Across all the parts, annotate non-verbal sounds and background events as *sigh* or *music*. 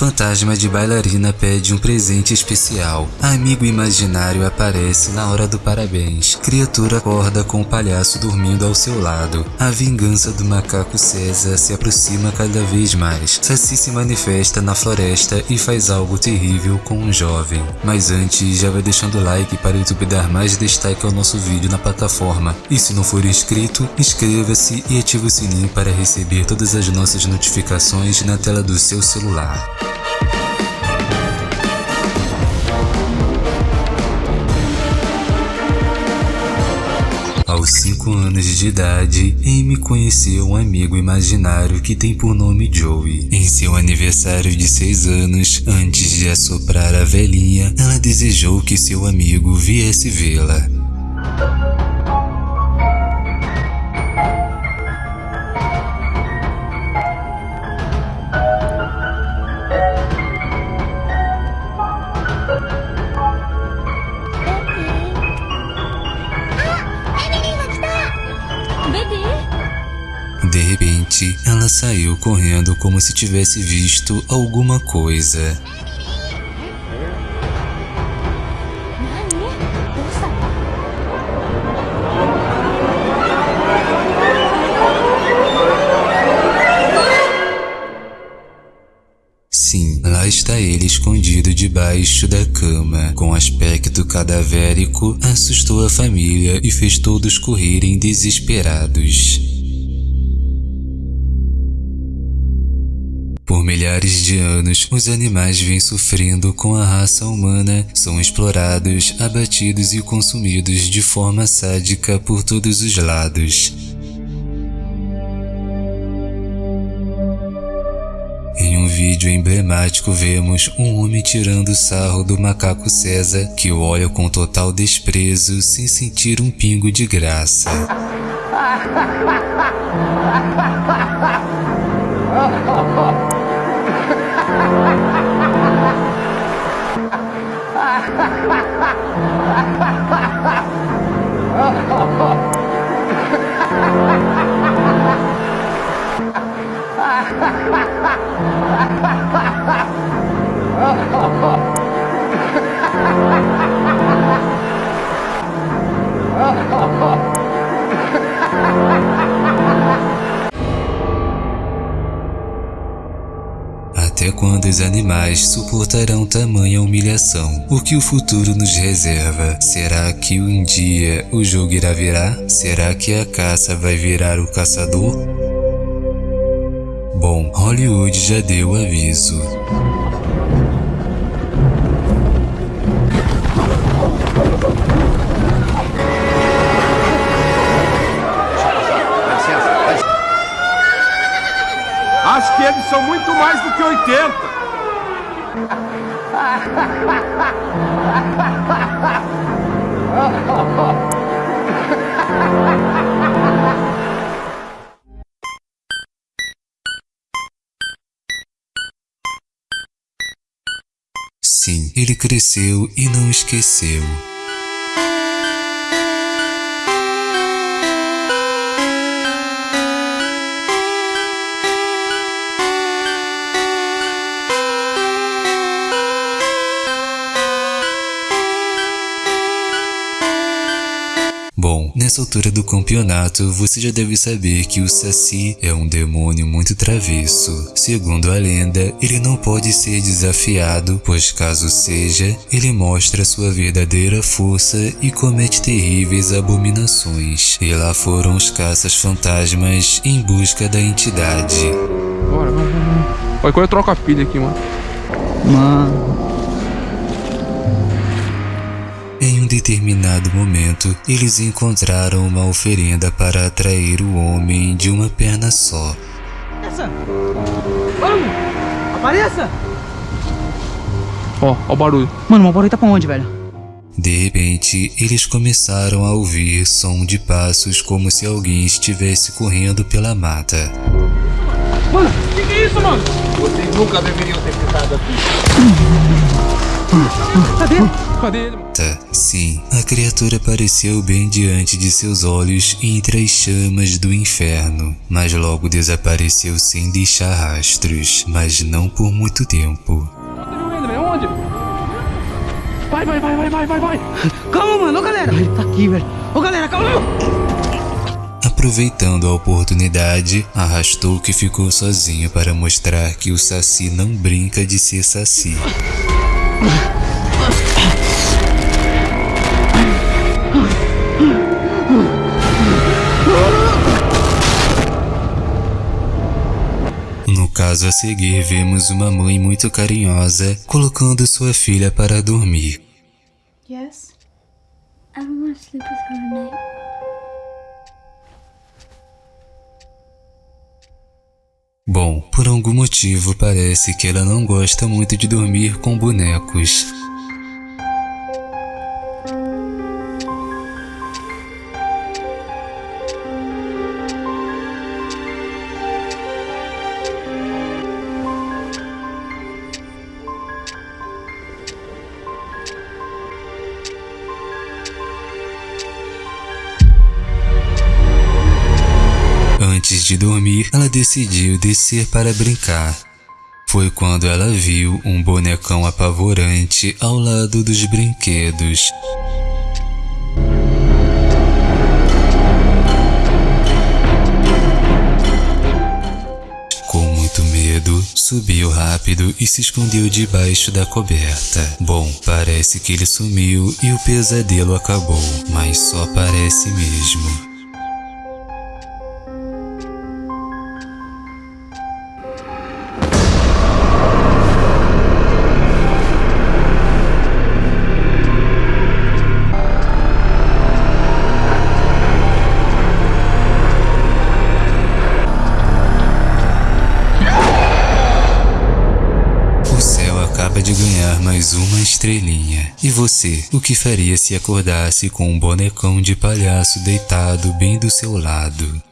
Fantasma de bailarina pede um presente especial. Amigo imaginário aparece na hora do parabéns. Criatura acorda com o palhaço dormindo ao seu lado. A vingança do macaco César se aproxima cada vez mais. Saci se manifesta na floresta e faz algo terrível com um jovem. Mas antes, já vai deixando o like para o YouTube dar mais destaque ao nosso vídeo na plataforma. E se não for inscrito, inscreva-se e ative o sininho para receber todas as nossas notificações na tela do seu celular. 5 anos de idade, Amy conheceu um amigo imaginário que tem por nome Joey. Em seu aniversário de 6 anos, antes de assoprar a velhinha, ela desejou que seu amigo viesse vê-la. Ela saiu correndo como se tivesse visto alguma coisa. Sim, lá está ele escondido debaixo da cama. Com aspecto cadavérico, assustou a família e fez todos correrem desesperados. Por milhares de anos, os animais vêm sofrendo com a raça humana, são explorados, abatidos e consumidos de forma sádica por todos os lados. Em um vídeo emblemático vemos um homem tirando sarro do macaco César, que o olha com total desprezo sem sentir um pingo de graça. *laughs* Ha ha ha! Até quando os animais suportarão tamanha humilhação? O que o futuro nos reserva? Será que um dia o jogo irá virar? Será que a caça vai virar o caçador? Bom, Hollywood já deu aviso. Acho que eles são muito mais do que 80. Sim, ele cresceu e não esqueceu. Nessa altura do campeonato, você já deve saber que o Saci é um demônio muito travesso. Segundo a lenda, ele não pode ser desafiado, pois caso seja, ele mostra sua verdadeira força e comete terríveis abominações. E lá foram os caças fantasmas em busca da entidade. Bora, vamos, vamos. Olha, quando eu troco a pilha aqui, mano. Mano. Determinado momento, eles encontraram uma oferenda para atrair o homem de uma perna só. Essa! Vamos! Apareça! Ó, ó o barulho. Mano, o barulho tá pra onde, velho? De repente, eles começaram a ouvir som de passos como se alguém estivesse correndo pela mata. Mano, que que é isso, mano? Vocês nunca deveriam ter ficado aqui. Cadê? Cadê ele, mano? Tá, sim, a criatura apareceu bem diante de seus olhos entre as chamas do inferno, mas logo desapareceu sem deixar rastros, mas não por muito tempo. Cadê onde? Vai, vai, vai, vai, vai, vai, vai. Calma, mano. Ô, galera. Ele tá aqui, velho. Ô, galera, calma. Aproveitando a oportunidade, arrastou que ficou sozinho para mostrar que o Saci não brinca de ser Saci. No caso a seguir, vemos uma mãe muito carinhosa colocando sua filha para dormir. Yes? I don't want to sleep with her. Bom, por algum motivo parece que ela não gosta muito de dormir com bonecos. De dormir, ela decidiu descer para brincar. Foi quando ela viu um bonecão apavorante ao lado dos brinquedos. Com muito medo, subiu rápido e se escondeu debaixo da coberta. Bom, parece que ele sumiu e o pesadelo acabou, mas só parece mesmo. Estrelinha. E você, o que faria se acordasse com um bonecão de palhaço deitado bem do seu lado?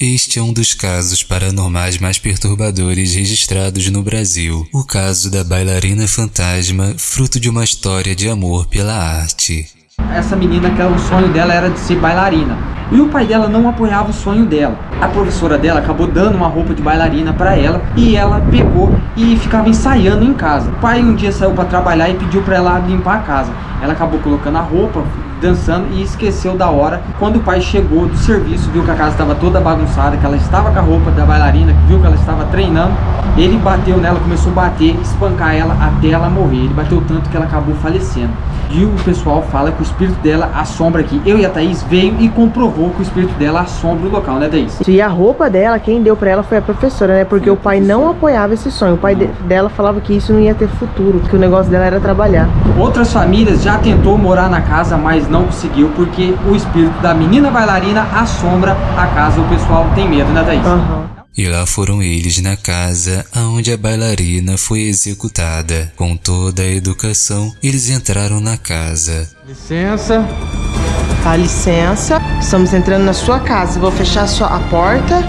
Este é um dos casos paranormais mais perturbadores registrados no Brasil. O caso da bailarina fantasma, fruto de uma história de amor pela arte. Essa menina que o sonho dela era de ser bailarina. E o pai dela não apoiava o sonho dela. A professora dela acabou dando uma roupa de bailarina para ela e ela pegou e ficava ensaiando em casa. O pai um dia saiu para trabalhar e pediu para ela limpar a casa. Ela acabou colocando a roupa, dançando e esqueceu da hora. Quando o pai chegou do serviço, viu que a casa estava toda bagunçada, que ela estava com a roupa da bailarina, viu que ela estava treinando, ele bateu nela, começou a bater, espancar ela até ela morrer. Ele bateu tanto que ela acabou falecendo. E o pessoal fala que o espírito dela assombra aqui. Eu e a Thaís veio e comprovou que o espírito dela assombra o local, né, Thaís? E a roupa dela, quem deu pra ela foi a professora, né? Porque o pai não apoiava esse sonho. O pai de- dela falava que isso não ia ter futuro, que o negócio dela era trabalhar. Outras famílias já tentou morar na casa, mas não conseguiu porque o espírito da menina bailarina assombra a casa. O pessoal tem medo, né, Thaís? Aham. E lá foram eles na casa aonde a bailarina foi executada. Com toda a educação, eles entraram na casa. Licença. Tá, licença. Estamos entrando na sua casa. Vou fechar só a porta.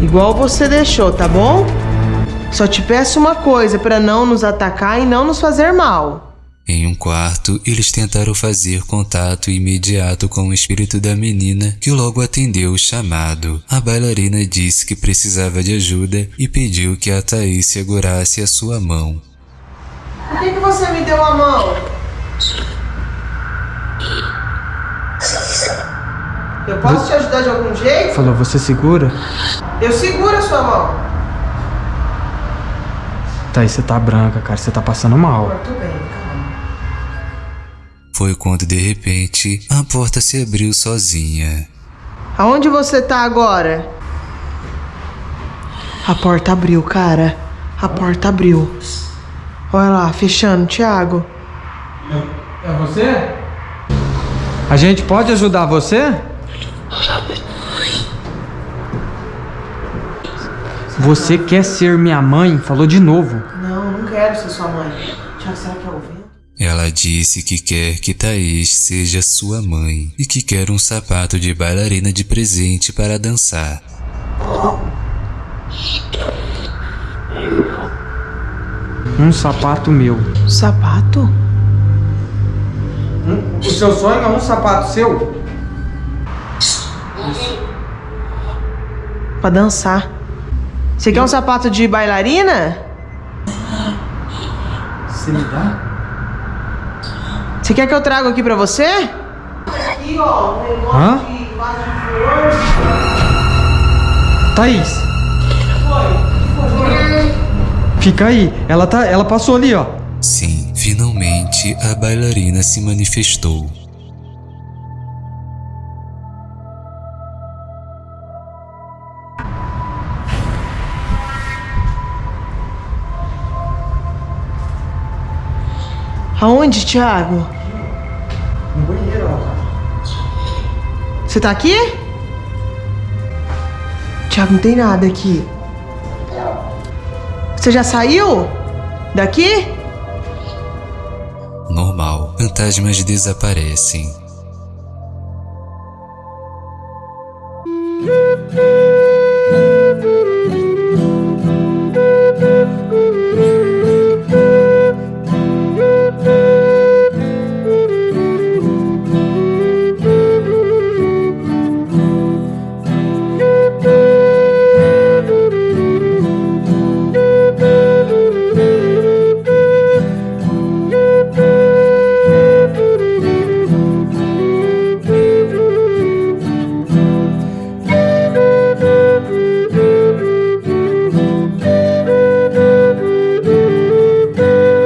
Igual você deixou, tá bom? Só te peço uma coisa pra não nos atacar e não nos fazer mal. Em um quarto, eles tentaram fazer contato imediato com o espírito da menina, que logo atendeu o chamado. A bailarina disse que precisava de ajuda e pediu que a Thaís segurasse a sua mão. Por que, que você me deu a mão? Eu posso te ajudar de algum jeito? Falou, você segura? Eu seguro a sua mão. Thaís, você tá branca, cara. Você tá passando mal. Tudo bem, calma. Foi quando de repente a porta se abriu sozinha. Aonde você tá agora? A porta abriu, cara. A porta abriu. Olha lá, fechando, Thiago. É você? A gente pode ajudar você? Você quer ser minha mãe? Falou de novo. Não, não quero ser sua mãe. Thiago, será que é o vento? Ela disse que quer que Thaís seja sua mãe e que quer um sapato de bailarina de presente para dançar. Um sapato meu. Sapato? O seu sonho é um sapato seu? Pra dançar. Você quer um sapato de bailarina? Você me dá? Você quer que eu traga aqui pra você? Aqui, ó, negócio Hã? de flor. Thaís. Fica aí. Ela tá, ela passou ali, ó. Sim, finalmente a bailarina se manifestou. Aonde, Thiago? No banheiro, ó. Você tá aqui? Thiago, não tem nada aqui. Você já saiu? Daqui? Normal, fantasmas desaparecem.